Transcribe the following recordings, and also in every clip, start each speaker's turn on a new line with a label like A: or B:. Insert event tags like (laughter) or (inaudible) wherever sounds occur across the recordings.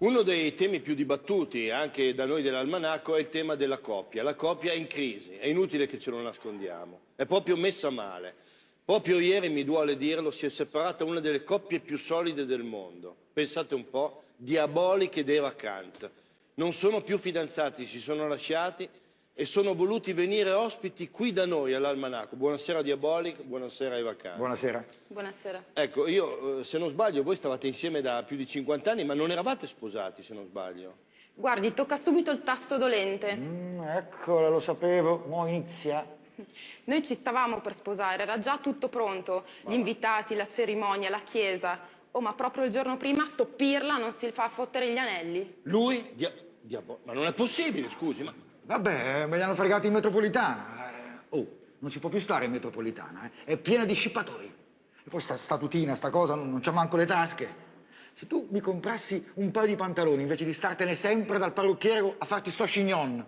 A: Uno dei temi più dibattuti anche da noi dell'Almanacco è il tema della coppia. La coppia è in crisi, è inutile che ce lo nascondiamo, è proprio messa male. Proprio ieri, mi duole dirlo, si è separata una delle coppie più solide del mondo. Pensate un po', Diaboliche ed Eva Kant. Non sono più fidanzati, si sono lasciati e sono voluti venire ospiti qui da noi all'Almanacco. Buonasera Diabolic, buonasera Eva Kant.
B: Buonasera.
C: Buonasera.
A: Ecco, io eh, se non sbaglio, voi stavate insieme da più di 50 anni, ma non eravate sposati se non sbaglio.
C: Guardi, tocca subito il tasto dolente.
B: Mm, eccola, lo sapevo. Mo' inizia.
C: Noi ci stavamo per sposare, era già tutto pronto. Gli invitati, la cerimonia, la chiesa. Oh, ma proprio il giorno prima sto pirla non si fa fottere gli anelli.
A: Lui? Dia Diabolic. Ma non è possibile, scusi, ma...
B: Vabbè, me li hanno fregati in metropolitana. Eh, Oh, non si può più stare in metropolitana, eh. È piena di scippatori. E poi sta statutina, sta cosa, non, non c'ha manco le tasche. Se tu mi comprassi un paio di pantaloni invece di startene sempre dal parrucchiere a farti sto chignon.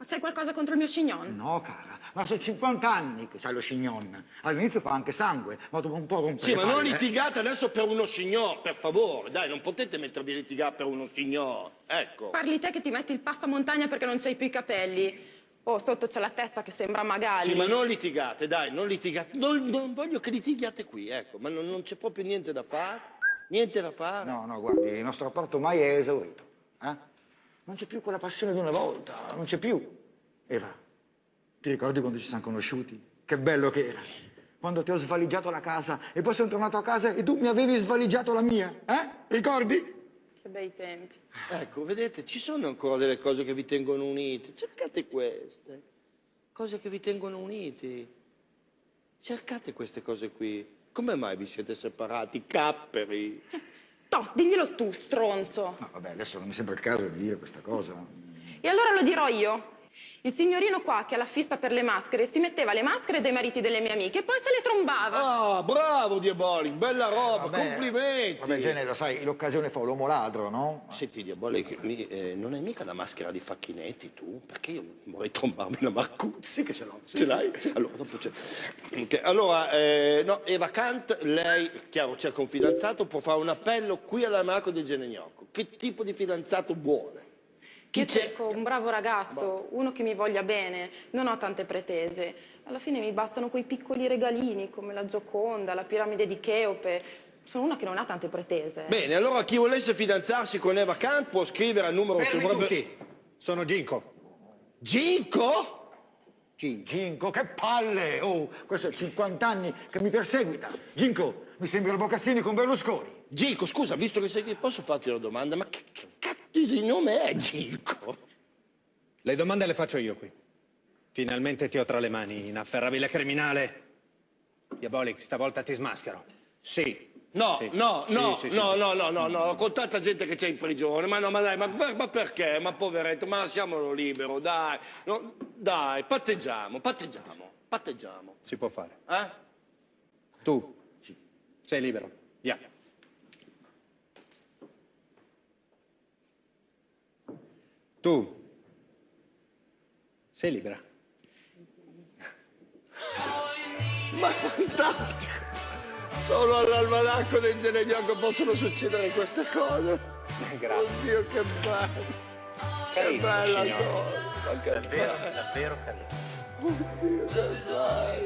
C: Ma c'è qualcosa contro il mio chignon?
B: No, cara, ma sono 50 anni che c'hai lo chignon. All'inizio fa anche sangue, ma dopo un po' rompe
A: Sì,
B: le
A: ma non
B: palle, eh.
A: litigate adesso per uno signor, per favore. Dai, non potete mettervi a litigare per uno signor. Ecco.
C: Parli te che ti metti il passamontagna perché non c'hai più i capelli. Oh, sotto c'è la testa che sembra Magalli.
A: Sì, ma non litigate, dai, non litigate. Non, non voglio che litighiate qui, ecco, ma non, non c'è proprio niente da fare. Niente da fare.
B: No, no, guardi, il nostro rapporto ormai è esaurito. eh? Non c'è più quella passione di una volta, non c'è più. Eva, ti ricordi quando ci siamo conosciuti? Che bello che era. Quando ti ho svaligiato la casa e poi sono tornato a casa e tu mi avevi svaligiato la mia, eh? Ricordi?
C: Che bei tempi.
A: Ecco, vedete, ci sono ancora delle cose che vi tengono uniti. Cercate queste. Cose che vi tengono uniti. Cercate queste cose qui. Come mai vi siete separati? Capperi. (laughs)
C: Toh, diglielo tu, stronzo.
B: No, vabbè, adesso non mi sembra il caso di dire questa cosa.
C: E allora lo dirò io. Il signorino qua che ha la fissa per le maschere si metteva le maschere dei mariti delle mie amiche e poi se le trombava.
A: Ah, bravo Diabolic, bella roba,
B: Vabbè,
A: complimenti.
B: Vabbè, Gene, lo sai, l'occasione fa l'uomo ladro, no?
A: Senti Diabolic, mi- eh, non hai mica la maschera di Facchinetti tu? Perché io vorrei trombarmi la Marcuzzi che ce l'ho. Ce l'hai? Allora, dopo c'è. Ok, Allora, eh, no, Eva Kant, lei, chiaro, cerca un fidanzato, può fare un appello qui all'Amaco di Genegnocco. Che tipo di fidanzato vuole? Chi
C: Io cerco un bravo ragazzo, uno che mi voglia bene, non ho tante pretese. Alla fine mi bastano quei piccoli regalini come la Gioconda, la piramide di Cheope. Sono una che non ha tante pretese.
A: Bene, allora chi volesse fidanzarsi con Eva Kant può scrivere al numero...
D: Fermi
A: sopra-
D: tutti! Sono Ginko.
A: Ginko?
B: Gin- Ginko, che palle! Oh, questo è 50 anni che mi perseguita. Ginko, mi sembra il Bocassini con Berlusconi.
A: Ginko, scusa, visto che sei qui, posso farti una domanda? Ma che, di nome è Ginko?
D: Le domande le faccio io qui. Finalmente ti ho tra le mani, inafferrabile criminale. Diabolic, stavolta ti smaschero. Sì.
A: No,
D: Sì.
A: no,
D: Sì,
A: no,
D: sì,
A: no, no, no, no, no, con tanta gente che c'è in prigione, ma no, ma dai, ma, ma- perché? Ma poveretto, ma lasciamolo libero, dai, no, dai, patteggiamo, patteggiamo, patteggiamo,
D: Si può fare.
A: eh?
D: Tu sei libero. Via. Tu sei libera.
A: Ma fantastico! Solo all'almanacco del Genegnocco possono succedere queste cose.
D: Grazie.
A: Oddio, che bello! Che bella
D: signore.
A: cosa! ma Che
D: Davvero, davvero carino.
A: bello, che bello, che bello!